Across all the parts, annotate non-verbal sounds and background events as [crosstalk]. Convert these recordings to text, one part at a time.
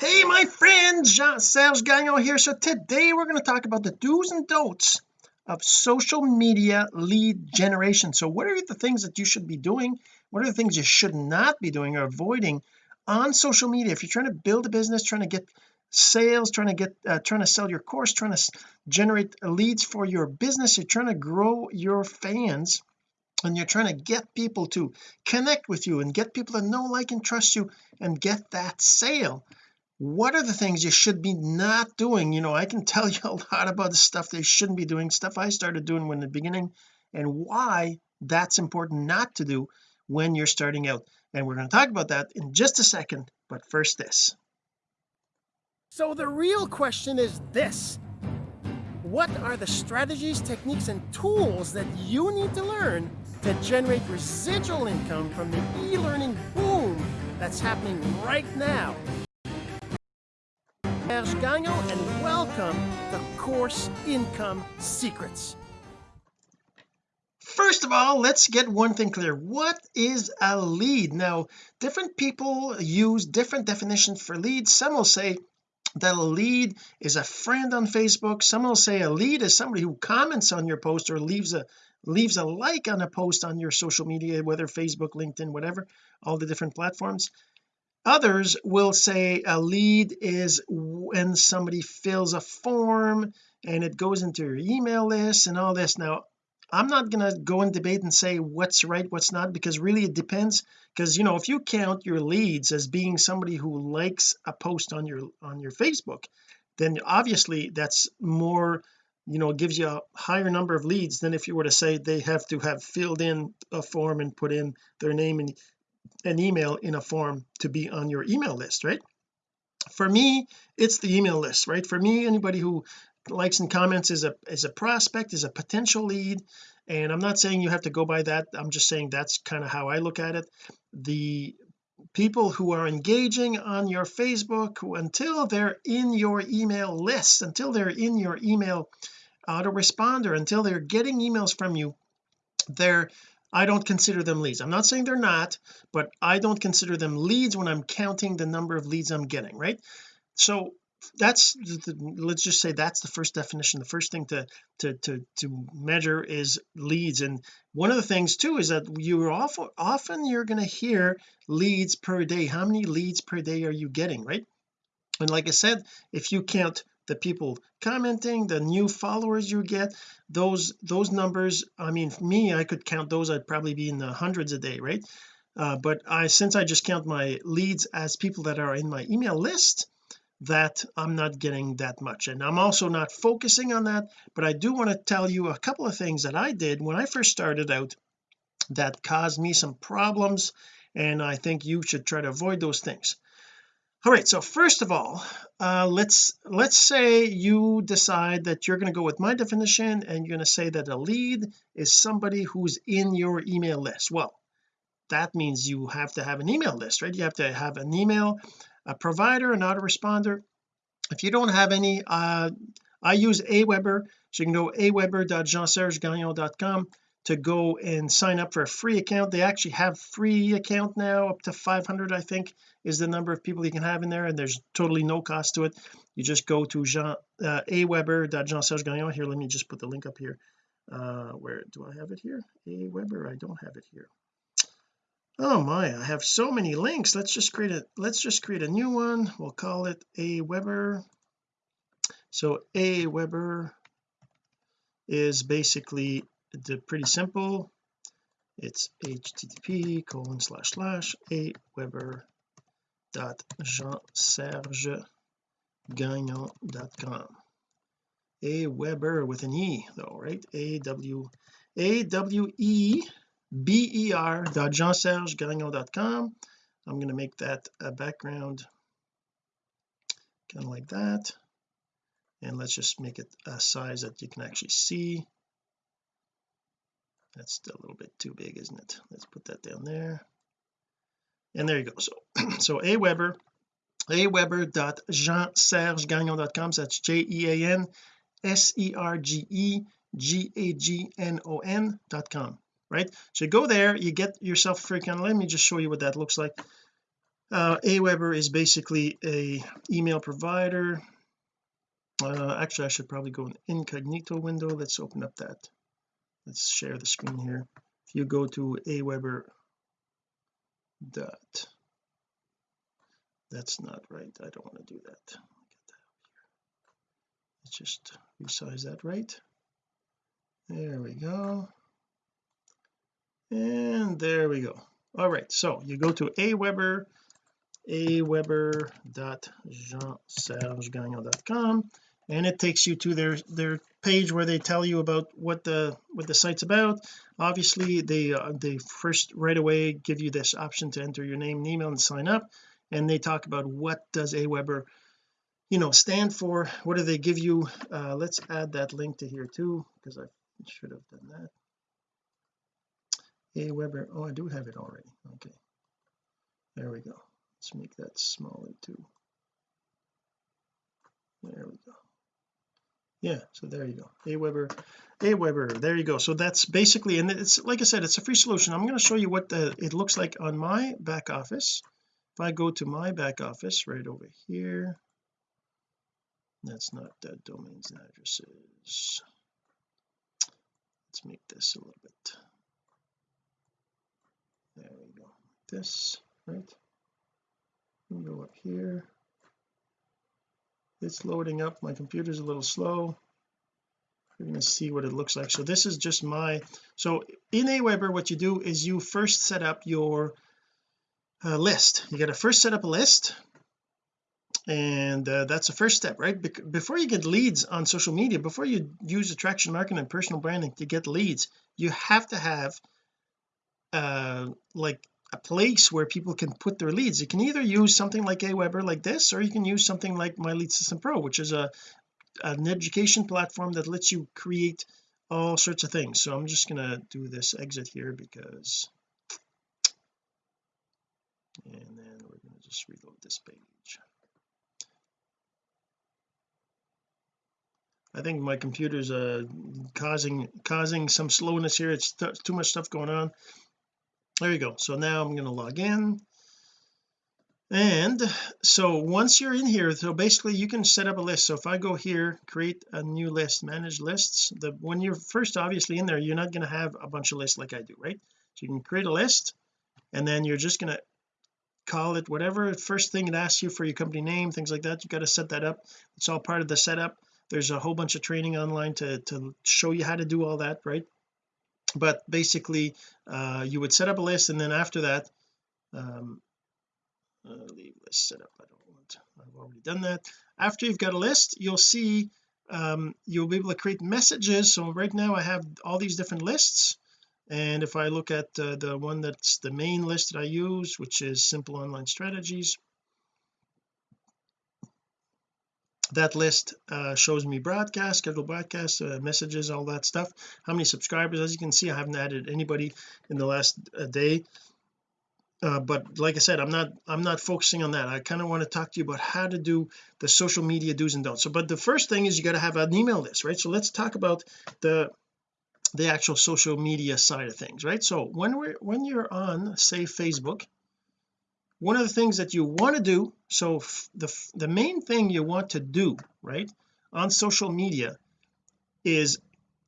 hey my friend Jean-Serge Gagnon here. So today we're going to talk about the do's and don'ts of social media lead generation. So what are the things that you should be doing? What are the things you should not be doing or avoiding on social media? If you're trying to build a business trying to get sales trying to get uh, trying to sell your course trying to generate leads for your business you're trying to grow your fans and you're trying to get people to connect with you and get people to know like and trust you and get that sale what are the things you should be not doing? You know I can tell [laughs] you a lot about the stuff they shouldn't be doing stuff I started doing when the beginning and why that's important not to do when you're starting out. And we're going to talk about that in just a second but first this. So the real question is this. What are the strategies techniques and tools that you need to learn to generate residual income from the e-learning boom that's happening right now Serge Gagnon and welcome to Course Income Secrets. First of all let's get one thing clear. What is a lead? Now different people use different definitions for leads. Some will say that a lead is a friend on Facebook. Some will say a lead is somebody who comments on your post or leaves a leaves a like on a post on your social media whether Facebook LinkedIn whatever all the different platforms others will say a lead is when somebody fills a form and it goes into your email list and all this. Now I'm not going to go and debate and say what's right what's not because really it depends because you know if you count your leads as being somebody who likes a post on your on your Facebook then obviously that's more you know gives you a higher number of leads than if you were to say they have to have filled in a form and put in their name and an email in a form to be on your email list right? For me it's the email list right? For me anybody who likes and comments is a is a prospect is a potential lead and I'm not saying you have to go by that. I'm just saying that's kind of how I look at it. The people who are engaging on your Facebook who, until they're in your email list until they're in your email autoresponder until they're getting emails from you they're I don't consider them leads. I'm not saying they're not but I don't consider them leads when I'm counting the number of leads I'm getting right? So that's the, let's just say that's the first definition. The first thing to to to to measure is leads. And one of the things too is that you're often often you're going to hear leads per day. How many leads per day are you getting right? And like I said if you count the people commenting the new followers you get those those numbers I mean me I could count those I'd probably be in the hundreds a day right? Uh, but I since I just count my leads as people that are in my email list that I'm not getting that much. And I'm also not focusing on that but I do want to tell you a couple of things that I did when I first started out that caused me some problems and I think you should try to avoid those things all right so first of all uh, let's let's say you decide that you're going to go with my definition and you're going to say that a lead is somebody who's in your email list. Well that means you have to have an email list right? You have to have an email a provider an autoresponder. If you don't have any uh I use Aweber so you can go aweber.jeansergegagnon.com to go and sign up for a free account. They actually have free account now up to 500 I think is the number of people you can have in there and there's totally no cost to it. You just go to Jean uh, aweber.jeansergegagnon here let me just put the link up here. Uh where do I have it here? Aweber I don't have it here. Oh my I have so many links. Let's just create a let's just create a new one. We'll call it Aweber. So Aweber is basically the pretty simple. It's http colon slash slash a weber dot jean serge gagnon.com a weber with an e though right? A w a w e b e r dot jean serge gagnon.com I'm going to make that a background kind of like that. And let's just make it a size that you can actually see that's a little bit too big isn't it? Let's put that down there. And there you go. So [clears throat] so aweber aweber.jeansergegagnon.com that's j-e-a-n s-e-r-g-e g-a-g-n-o-n dot com. Right? So you go there you get yourself free account let me just show you what that looks like. Uh, Aweber is basically a email provider. Uh, actually I should probably go in incognito window. Let's open up that let's share the screen here. If you go to Aweber dot that's not right. I don't want to do that. Let's just resize that right. There we go. And there we go. All right so you go to aweber aweber.jeansergegagnon.com and it takes you to their their page where they tell you about what the what the site's about. Obviously they uh, they first right away give you this option to enter your name and email and sign up and they talk about what does aweber you know stand for what do they give you. Uh let's add that link to here too because I should have done that. Aweber oh I do have it already. Okay. There we go. Let's make that smaller too. There we go yeah so there you go. Aweber Aweber there you go. So that's basically and it's like I said it's a free solution. I'm going to show you what the it looks like on my back office. If I go to my back office right over here that's not the domains and addresses. Let's make this a little bit there we go this right? We go up here it's loading up. My computer's a little slow. We're going to see what it looks like. So this is just my so in Aweber what you do is you first set up your uh, list. You got to first set up a list and uh, that's the first step right? Be before you get leads on social media before you use attraction marketing and personal branding to get leads you have to have uh like a place where people can put their leads. You can either use something like Aweber like this or you can use something like my lead system pro which is a an education platform that lets you create all sorts of things. So I'm just going to do this exit here because and then we're going to just reload this page. I think my computer's uh causing causing some slowness here. It's too much stuff going on there you go. So now I'm going to log in. And so once you're in here so basically you can set up a list. So if I go here create a new list manage lists the when you're first obviously in there you're not going to have a bunch of lists like I do right? So you can create a list and then you're just going to call it whatever. First thing it asks you for your company name things like that you got to set that up. It's all part of the setup. There's a whole bunch of training online to to show you how to do all that right but basically uh, you would set up a list and then after that um uh, leave list set up. I don't want I've already done that. After you've got a list you'll see um, you'll be able to create messages. So right now I have all these different lists. And if I look at uh, the one that's the main list that I use which is simple online strategies that list uh, shows me broadcast scheduled broadcasts uh, messages all that stuff. How many subscribers? As you can see I haven't added anybody in the last uh, day. Uh, but like I said I'm not I'm not focusing on that. I kind of want to talk to you about how to do the social media do's and don'ts. So but the first thing is you got to have an email list right? So let's talk about the the actual social media side of things right? So when we're when you're on say Facebook one of the things that you want to do so the the main thing you want to do right on social media is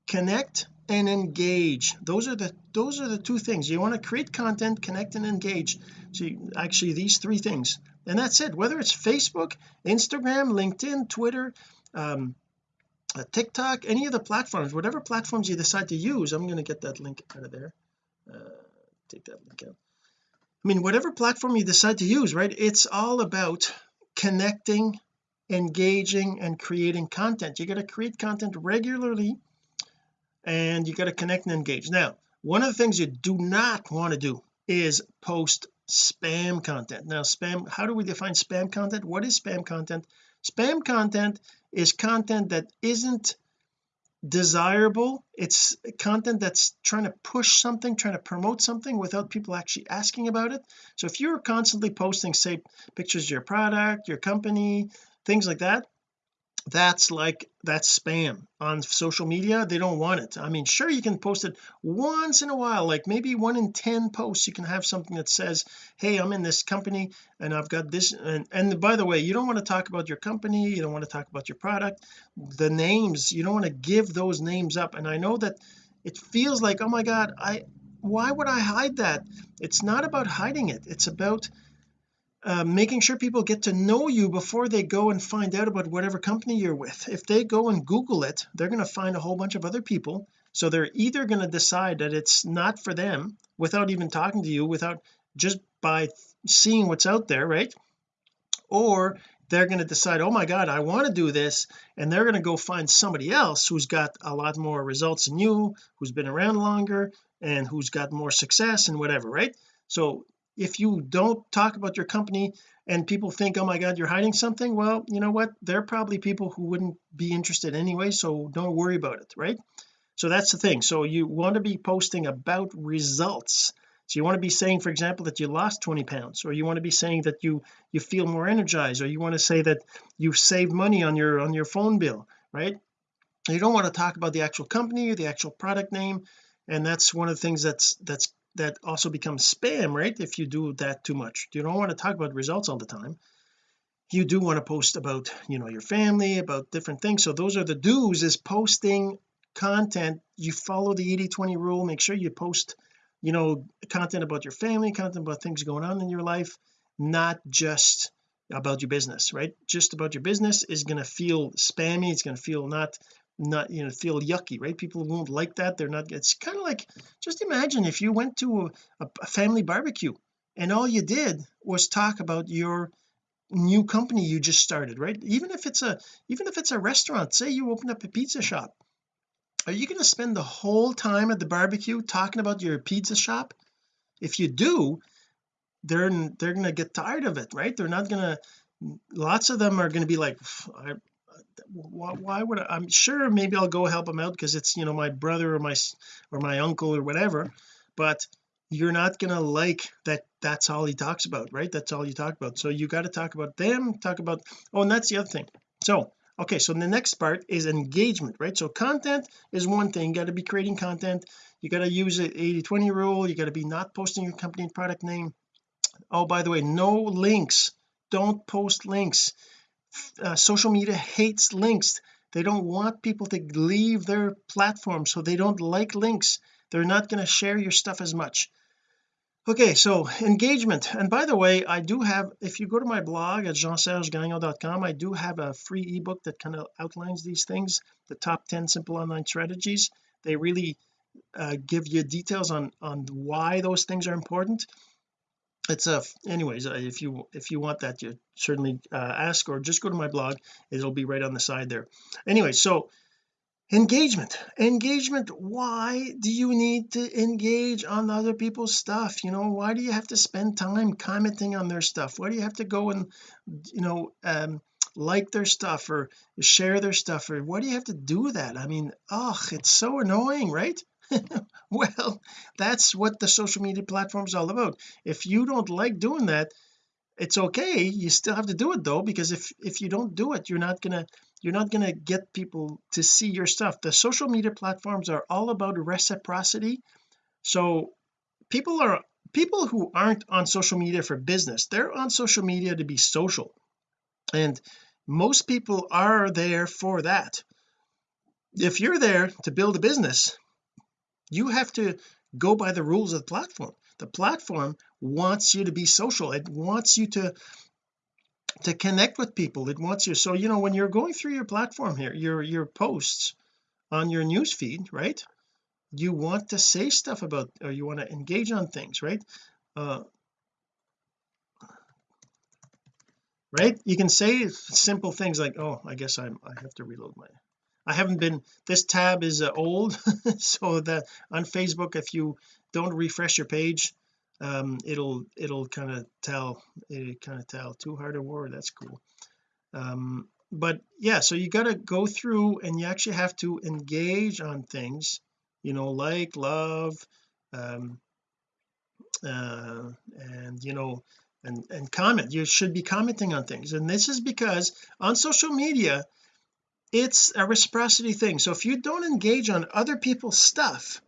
connect and engage. Those are the those are the two things. You want to create content connect and engage. So you, actually these three things. And that's it. Whether it's Facebook Instagram LinkedIn Twitter um, uh, TikTok any of the platforms whatever platforms you decide to use I'm going to get that link out of there. Uh, take that link out I mean whatever platform you decide to use right it's all about connecting engaging and creating content. You got to create content regularly and you got to connect and engage. Now one of the things you do not want to do is post spam content. Now spam how do we define spam content? What is spam content? Spam content is content that isn't desirable. It's content that's trying to push something trying to promote something without people actually asking about it. So if you're constantly posting say pictures of your product your company things like that that's like that's spam on social media. They don't want it. I mean sure you can post it once in a while like maybe one in 10 posts you can have something that says hey I'm in this company and I've got this and, and by the way you don't want to talk about your company you don't want to talk about your product the names you don't want to give those names up. And I know that it feels like oh my god I why would I hide that? It's not about hiding it. It's about uh, making sure people get to know you before they go and find out about whatever company you're with. If they go and google it they're going to find a whole bunch of other people. So they're either going to decide that it's not for them without even talking to you without just by seeing what's out there right? Or they're going to decide oh my god I want to do this and they're going to go find somebody else who's got a lot more results than you who's been around longer and who's got more success and whatever right? So if you don't talk about your company and people think oh my god you're hiding something well you know what? They're probably people who wouldn't be interested anyway so don't worry about it right? So that's the thing. So you want to be posting about results. So you want to be saying for example that you lost 20 pounds or you want to be saying that you you feel more energized or you want to say that you've saved money on your on your phone bill right? You don't want to talk about the actual company or the actual product name and that's one of the things that's that's that also becomes spam right if you do that too much. You don't want to talk about results all the time. You do want to post about you know your family about different things. So those are the do's is posting content. You follow the 80 20 rule. Make sure you post you know content about your family content about things going on in your life not just about your business right? Just about your business is going to feel spammy. It's going to feel not not you know feel yucky right? People won't like that. They're not it's kind of like just imagine if you went to a, a family barbecue and all you did was talk about your new company you just started right? Even if it's a even if it's a restaurant say you open up a pizza shop are you going to spend the whole time at the barbecue talking about your pizza shop? If you do they're they're going to get tired of it right? They're not going to lots of them are going to be like why, why would I, I'm sure maybe I'll go help him out because it's you know my brother or my or my uncle or whatever but you're not gonna like that that's all he talks about right? That's all you talk about. So you got to talk about them talk about oh and that's the other thing. So okay so the next part is engagement right? So content is one thing. You got to be creating content. You got to use the 80 20 rule. You got to be not posting your company product name. Oh by the way no links. Don't post links uh, social media hates links. They don't want people to leave their platform so they don't like links. They're not going to share your stuff as much. Okay so engagement. And by the way I do have if you go to my blog at jeansergegagnon.com I do have a free ebook that kind of outlines these things the top 10 simple online strategies. They really uh, give you details on on why those things are important it's a anyways uh, if you if you want that you certainly uh, ask or just go to my blog. It'll be right on the side there. Anyway so engagement. Engagement why do you need to engage on other people's stuff? You know why do you have to spend time commenting on their stuff? Why do you have to go and you know um like their stuff or share their stuff or why do you have to do that? I mean oh it's so annoying right [laughs] well that's what the social media platform is all about. If you don't like doing that it's okay. You still have to do it though because if if you don't do it you're not gonna you're not gonna get people to see your stuff. The social media platforms are all about reciprocity. So people are people who aren't on social media for business they're on social media to be social. And most people are there for that. If you're there to build a business you have to go by the rules of the platform. The platform wants you to be social. It wants you to to connect with people. It wants you so you know when you're going through your platform here your your posts on your news feed right you want to say stuff about or you want to engage on things right? Uh right? You can say simple things like oh I guess I'm I have to reload my I haven't been this tab is uh, old [laughs] so that on Facebook if you don't refresh your page um it'll it'll kind of tell it kind of tell too hard a word that's cool. Um but yeah so you got to go through and you actually have to engage on things you know like love um uh and you know and and comment. You should be commenting on things. And this is because on social media it's a reciprocity thing. So if you don't engage on other people's stuff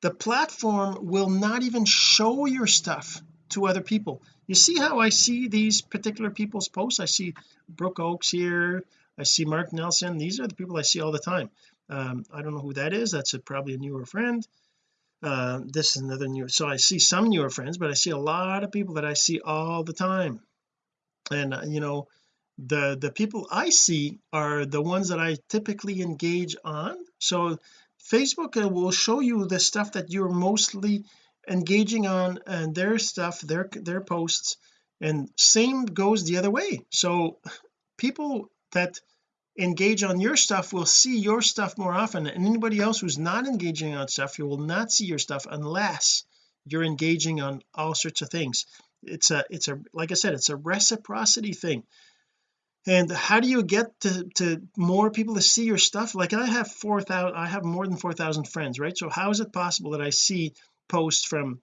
the platform will not even show your stuff to other people. You see how I see these particular people's posts? I see Brooke Oaks here. I see Mark Nelson. These are the people I see all the time. Um, I don't know who that is. That's a, probably a newer friend. Uh, this is another new so I see some newer friends but I see a lot of people that I see all the time. And uh, you know the the people I see are the ones that I typically engage on. So Facebook uh, will show you the stuff that you're mostly engaging on and their stuff their their posts and same goes the other way. So people that engage on your stuff will see your stuff more often and anybody else who's not engaging on stuff you will not see your stuff unless you're engaging on all sorts of things. It's a it's a like I said it's a reciprocity thing and how do you get to, to more people to see your stuff? Like I have 4,000 I have more than 4,000 friends right? So how is it possible that I see posts from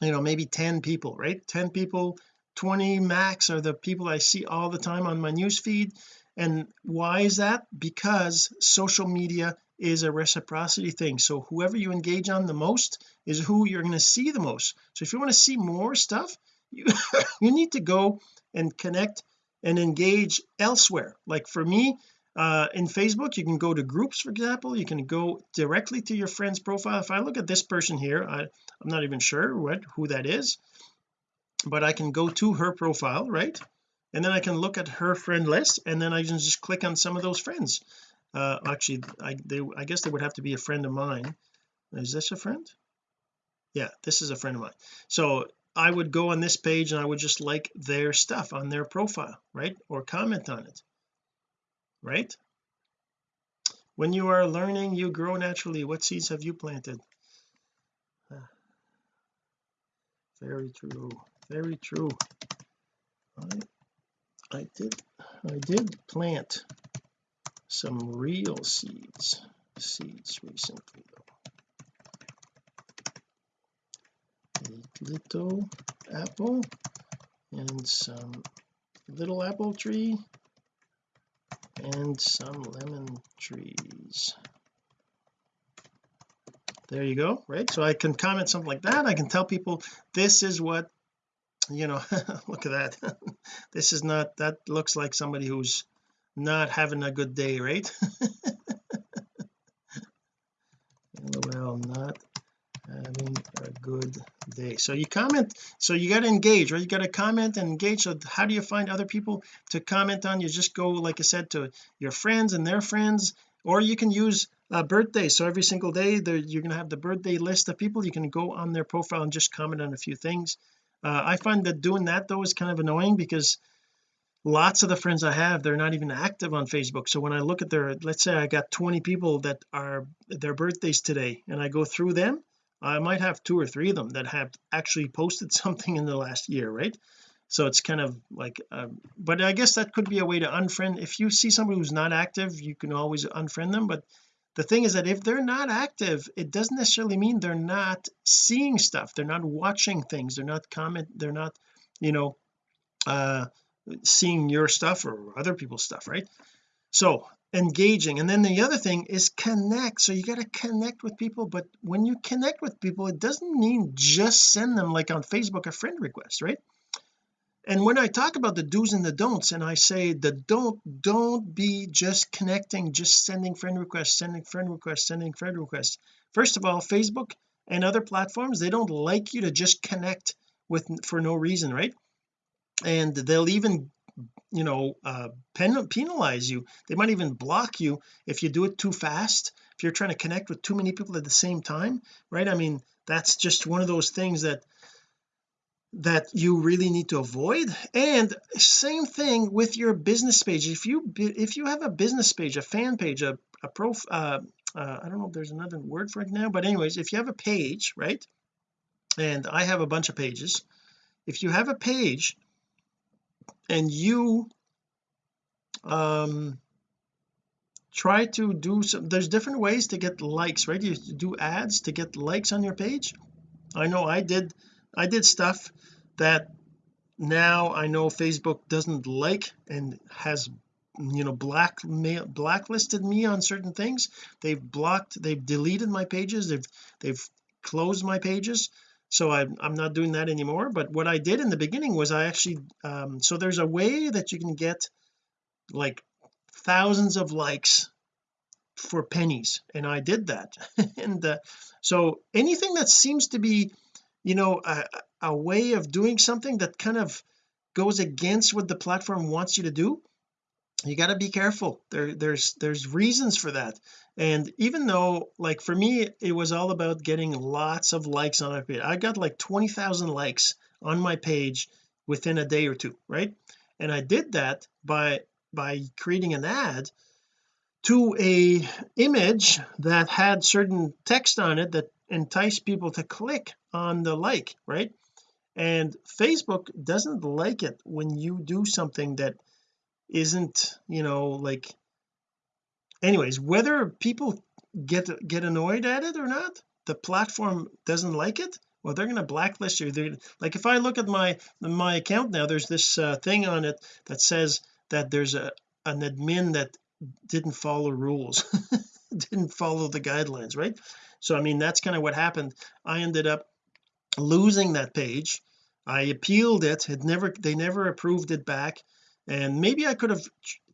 you know maybe 10 people right? 10 people 20 max are the people I see all the time on my news feed and why is that? Because social media is a reciprocity thing. So whoever you engage on the most is who you're going to see the most. So if you want to see more stuff [laughs] you you need to go and connect and engage elsewhere. Like for me uh, in Facebook you can go to groups for example. You can go directly to your friend's profile. If I look at this person here I, I'm not even sure what who that is but I can go to her profile right? And then I can look at her friend list and then I can just click on some of those friends. Uh actually I they I guess they would have to be a friend of mine. Is this a friend? Yeah this is a friend of mine. So I would go on this page and I would just like their stuff on their profile right? Or comment on it right? When you are learning you grow naturally. What seeds have you planted? [sighs] Very true very true. I I did I did plant some real seeds seeds recently though a little apple and some little apple tree and some lemon trees. There you go right? So I can comment something like that. I can tell people this is what you know [laughs] look at that. [laughs] This is not that looks like somebody who's not having a good day right? [laughs] Well not having a good day. So you comment so you got to engage right? You got to comment and engage. So how do you find other people to comment on? You just go like I said to your friends and their friends or you can use a birthday. So every single day you're going to have the birthday list of people. You can go on their profile and just comment on a few things. Uh, I find that doing that though is kind of annoying because lots of the friends I have they're not even active on Facebook. So when I look at their let's say I got 20 people that are their birthdays today and I go through them I might have two or three of them that have actually posted [laughs] something in the last year right? So it's kind of like uh, but I guess that could be a way to unfriend. If you see somebody who's not active you can always unfriend them. But the thing is that if they're not active it doesn't necessarily mean they're not seeing stuff. They're not watching things. They're not comment they're not you know uh seeing your stuff or other people's stuff right? So engaging. And then the other thing is connect. So you got to connect with people but when you connect with people it doesn't mean just send them like on Facebook a friend request right? And when I talk about the do's and the don'ts and I say the don't don't be just connecting just sending friend requests sending friend requests sending friend requests. First of all Facebook and other platforms they don't like you to just connect with for no reason right? And they'll even you know uh pen, penalize you. They might even block you if you do it too fast if you're trying to connect with too many people at the same time right? I mean that's just one of those things that that you really need to avoid. And same thing with your business page. If you if you have a business page a fan page a, a prof uh, uh, I don't know if there's another word for it now but anyways if you have a page right? And I have a bunch of pages. If you have a page and you um try to do some there's different ways to get likes right? You do ads to get likes on your page. I know I did I did stuff that now I know Facebook doesn't like and has you know black blacklisted me on certain things. They've blocked they've deleted my pages. They've they've closed my pages so I'm, I'm not doing that anymore but what I did in the beginning was I actually um, so there's a way that you can get like thousands of likes for pennies and I did that. [laughs] And uh, so anything that seems to be you know a, a way of doing something that kind of goes against what the platform wants you to do you got to be careful. There there's there's reasons for that. And even though like for me it was all about getting lots of likes on my page. I got like 20,000 likes on my page within a day or two right? And I did that by by creating an ad to a image that had certain text on it that enticed people to click on the like right? And Facebook doesn't like it when you do something that isn't you know like anyways whether people get get annoyed at it or not the platform doesn't like it well they're going to blacklist you. They're like if I look at my my account now there's this uh, thing on it that says that there's a an admin that didn't follow rules [laughs] didn't follow the guidelines right? So I mean that's kind of what happened. I ended up losing that page. I appealed it it never they never approved it back and maybe I could have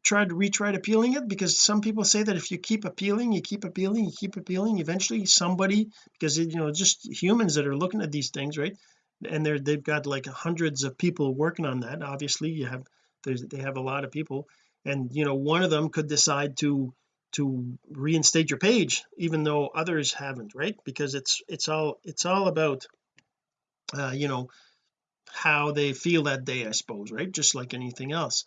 tried retried appealing it because some people say that if you keep appealing you keep appealing you keep appealing eventually somebody because you know just humans that are looking at these things right? And they're they've got like hundreds of people working on that. Obviously you have there's they have a lot of people. And you know one of them could decide to to reinstate your page even though others haven't right? Because it's it's all it's all about uh you know how they feel that day I suppose right? Just like anything else.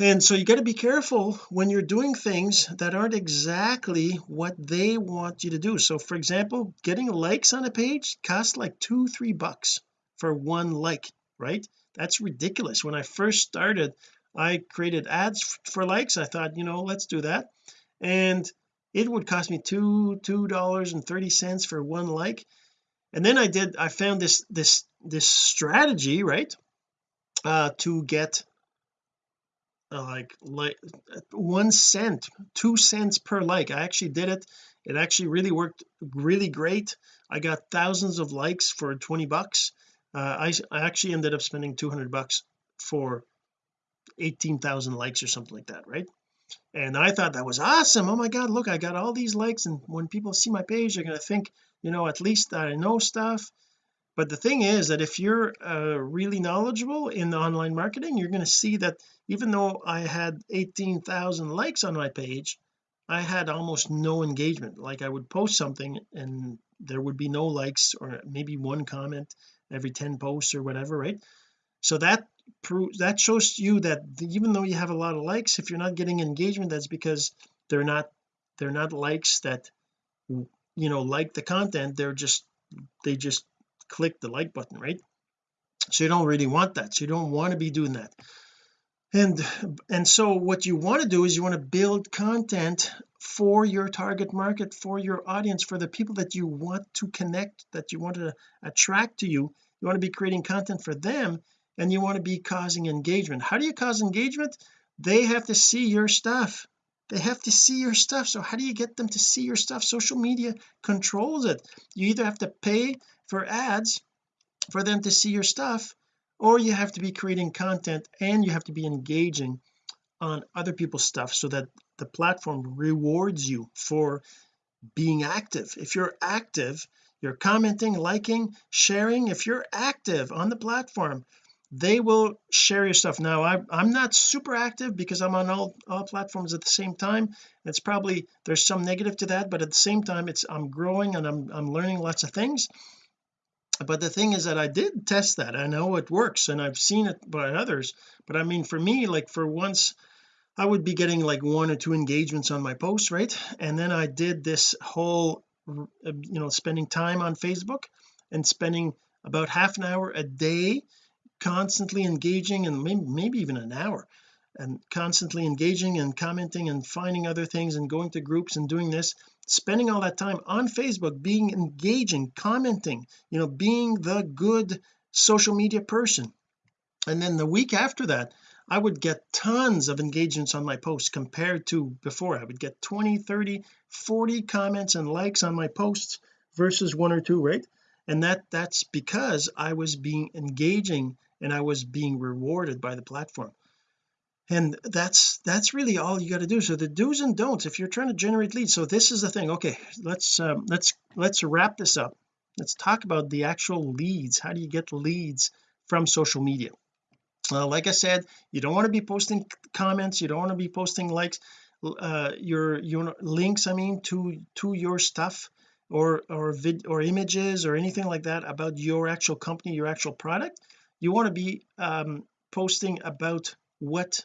And so you got to be careful when you're doing things that aren't exactly what they want you to do. So for example getting likes on a page costs like two three bucks for one like right? That's ridiculous. When I first started I created ads for likes. I thought you know let's do that. And it would cost me two two dollars and 30 cents for one like. And then I did I found this this this strategy right uh to get uh, like like one cent two cents per like. I actually did it. It actually really worked really great. I got thousands of likes for 20 bucks. Uh, I, I actually ended up spending 200 bucks for 18,000 likes or something like that right? And I thought that was awesome. Oh my god look I got all these likes and when people see my page they're going to think you know at least I know stuff but the thing is that if you're uh, really knowledgeable in online marketing you're going to see that even though I had 18,000 likes on my page I had almost no engagement. Like I would post something and there would be no likes or maybe one comment every 10 posts or whatever right? So that proves that shows you that even though you have a lot of likes if you're not getting engagement that's because they're not they're not likes that you know like the content. They're just they just click the like button right? So you don't really want that. So you don't want to be doing that. And and so what you want to do is you want to build content for your target market for your audience for the people that you want to connect that you want to attract to you. You want to be creating content for them and you want to be causing engagement. How do you cause engagement? They have to see your stuff. They have to see your stuff. So how do you get them to see your stuff? Social media controls it. You either have to pay for ads for them to see your stuff or you have to be creating content and you have to be engaging on other people's stuff so that the platform rewards you for being active. If you're active you're commenting liking sharing if you're active on the platform they will share your stuff. Now I, I'm not super active because I'm on all all platforms at the same time. It's probably there's some negative to that but at the same time it's I'm growing and I'm I'm learning lots of things but the thing is that I did test that. I know it works and I've seen it by others. But I mean for me like for once I would be getting like one or two engagements on my posts right? And then I did this whole uh, you know spending time on Facebook and spending about half an hour a day constantly engaging and maybe, maybe even an hour and constantly engaging and commenting and finding other things and going to groups and doing this spending all that time on Facebook being engaging commenting you know being the good social media person. And then the week after that I would get tons of engagements on my posts compared to before. I would get 20 30 40 comments and likes on my posts versus one or two right? And that that's because I was being engaging and I was being rewarded by the platform and that's that's really all you got to do. So the do's and don'ts if you're trying to generate leads so this is the thing. Okay let's um, let's let's wrap this up. Let's talk about the actual leads. How do you get leads from social media? Like I said you don't want to be posting comments. You don't want to be posting likes uh, your your links I mean to to your stuff or or vid or images or anything like that about your actual company your actual product. You want to be um, posting about what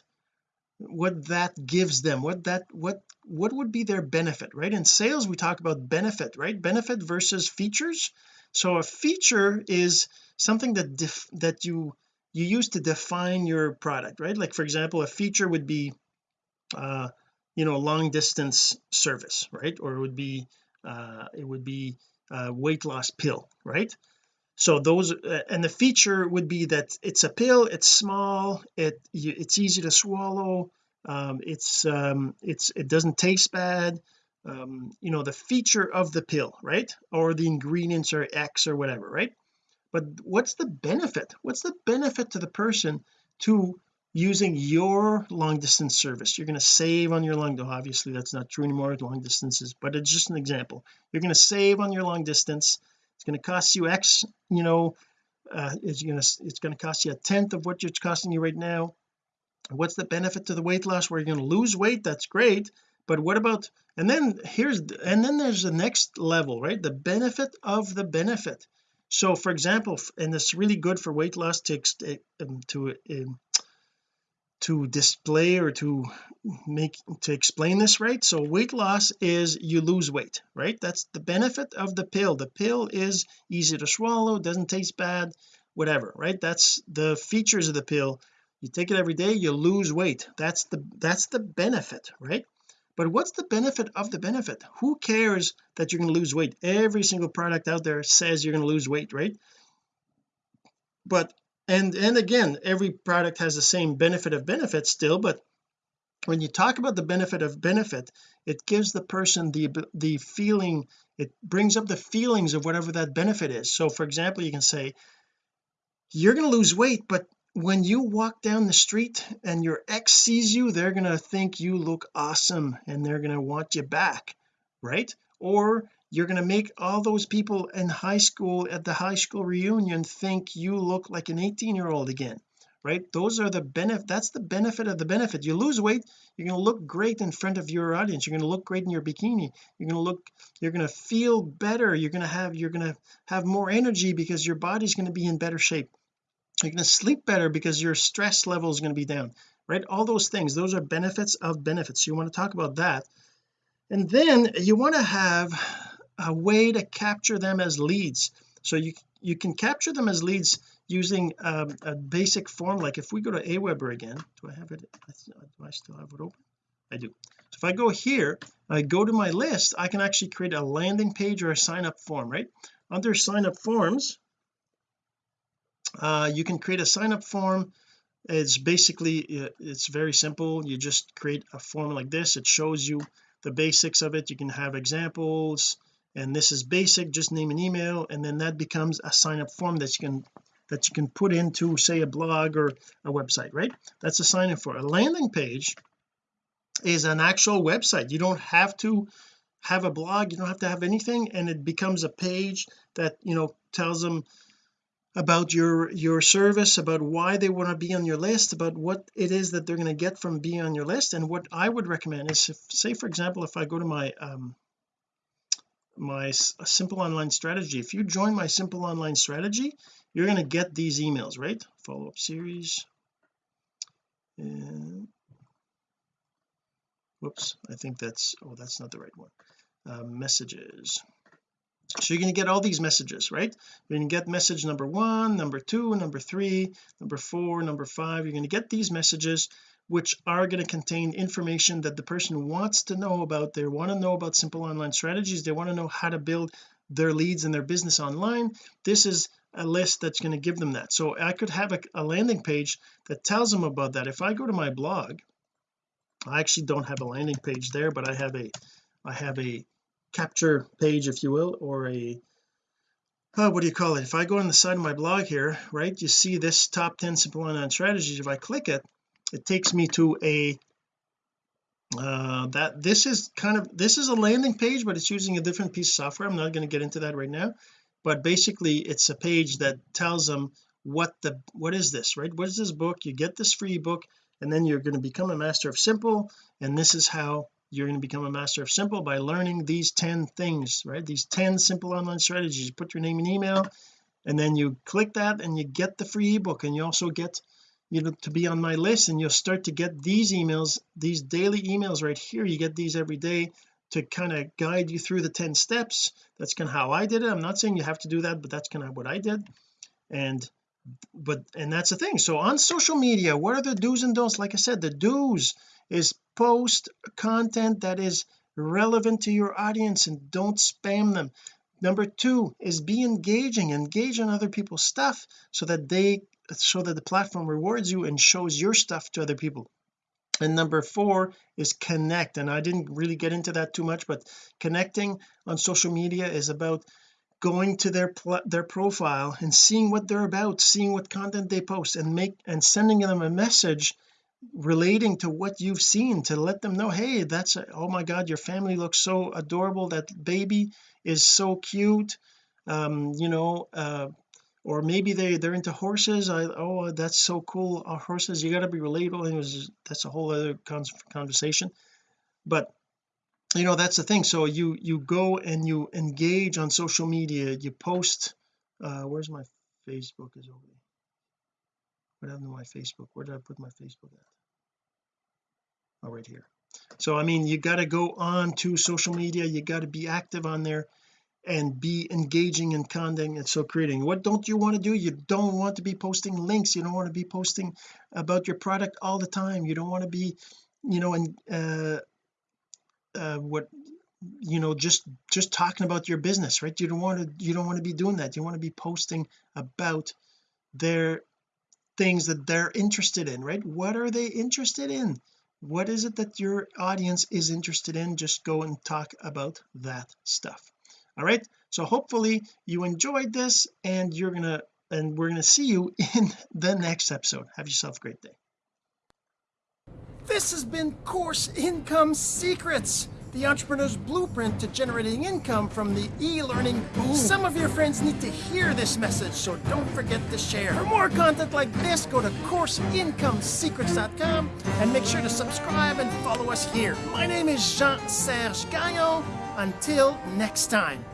what that gives them what that what what would be their benefit right? In sales we talk about benefit right? Benefit versus features. So a feature is something that def that you you use to define your product right? Like for example a feature would be uh you know long distance service right? Or it would be uh it would be a weight loss pill right so those uh, and the feature would be that it's a pill it's small it it's easy to swallow um, it's um, it's it doesn't taste bad um, you know the feature of the pill right? Or the ingredients are X or whatever right? But what's the benefit? What's the benefit to the person to using your long distance service? You're going to save on your long though obviously that's not true anymore long distances but it's just an example. You're going to save on your long distance it's going to cost you X you know uh, it's going to it's going to cost you a tenth of what it's costing you right now. What's the benefit to the weight loss? Where you're going to lose weight that's great but what about and then here's and then there's the next level right? The benefit of the benefit. So for example and it's really good for weight loss to um, to um, to display or to make to explain this right? So weight loss is you lose weight right? That's the benefit of the pill. The pill is easy to swallow doesn't taste bad whatever right? That's the features of the pill. You take it every day you lose weight. That's the that's the benefit right? But what's the benefit of the benefit? Who cares that you're going to lose weight? Every single product out there says you're going to lose weight right? But and and again every product has the same benefit of benefit still but when you talk about the benefit of benefit it gives the person the the feeling it brings up the feelings of whatever that benefit is. So for example you can say you're going to lose weight but when you walk down the street and your ex sees you they're going to think you look awesome and they're going to want you back right? Or you're going to make all those people in high school at the high school reunion think you look like an 18 year old again right? Those are the benefit that's the benefit of the benefit. You lose weight you're going to look great in front of your audience. You're going to look great in your bikini. You're going to look you're going to feel better. You're going to have you're going to have more energy because your body's going to be in better shape. You're going to sleep better because your stress level is going to be down right? All those things those are benefits of benefits. You want to talk about that. And then you want to have a way to capture them as leads. So you you can capture them as leads using um, a basic form like if we go to Aweber again do I have it? Do I still have it open? I do. So if I go here I go to my list I can actually create a landing page or a sign up form right? Under sign up forms uh, you can create a sign up form. It's basically uh, it's very simple. You just create a form like this. It shows you the basics of it. You can have examples and this is basic just name an email and then that becomes a sign up form that you can that you can put into say a blog or a website right? That's a sign up for a landing page is an actual website. You don't have to have a blog. You don't have to have anything and it becomes a page that you know tells them about your your service about why they want to be on your list about what it is that they're going to get from being on your list. And what I would recommend is if, say for example if I go to my um my simple online strategy. If you join my simple online strategy you're going to get these emails right? Follow-up series. And whoops I think that's oh that's not the right one. Uh, messages. So you're going to get all these messages right? You're going to get message number one number two number three number four number five. You're going to get these messages which are going to contain information that the person wants to know about they want to know about simple online strategies they want to know how to build their leads and their business online this is a list that's going to give them that. So I could have a, a landing page that tells them about that. If I go to my blog I actually don't have a landing page there but I have a I have a capture page if you will or a uh, what do you call it? If I go on the side of my blog here right you see this top 10 simple online strategies. If I click it it takes me to a uh that this is kind of this is a landing page but it's using a different piece of software. I'm not going to get into that right now. But basically it's a page that tells them what the what is this right? What is this book? You get this free book and then you're going to become a master of simple and this is how you're going to become a master of simple by learning these 10 things right? These 10 simple online strategies. You put your name and email and then you click that and you get the free ebook and you also get you know to be on my list and you'll start to get these emails these daily emails right here. You get these every day to kind of guide you through the 10 steps. That's kind of how I did it. I'm not saying you have to do that but that's kind of what I did. And but and that's the thing. So on social media what are the do's and don'ts? Like I said the do's is post content that is relevant to your audience and don't spam them. Number two is be engaging. Engage on other people's stuff so that they so that the platform rewards you and shows your stuff to other people. And number four is connect and I didn't really get into that too much but connecting on social media is about going to their their profile and seeing what they're about seeing what content they post and make and sending them a message relating to what you've seen to let them know hey that's a, oh my god your family looks so adorable. That baby is so cute. Um you know uh or maybe they they're into horses I oh that's so cool uh, horses you got to be relatable and was that's a whole other conversation. But you know that's the thing so you you go and you engage on social media you post uh where's my Facebook is over there? What happened to my Facebook? Where did I put my Facebook at? Oh right here. So I mean you got to go on to social media you got to be active on there and be engaging in content and so creating. What don't you want to do? You don't want to be posting links. You don't want to be posting about your product all the time. You don't want to be you know and uh, uh what you know just just talking about your business right? You don't want to you don't want to be doing that. You want to be posting about their things that they're interested in right? What are they interested in? What is it that your audience is interested in? Just go and talk about that stuff all right so hopefully you enjoyed this and you're gonna and we're gonna see you [laughs] in the next episode have yourself a great day this has been course income secrets the entrepreneur's blueprint to generating income from the e-learning boom. Some of your friends need to hear this message, so don't forget to share. For more content like this, go to CourseIncomeSecrets.com and make sure to subscribe and follow us here. My name is Jean-Serge Gagnon. Until next time.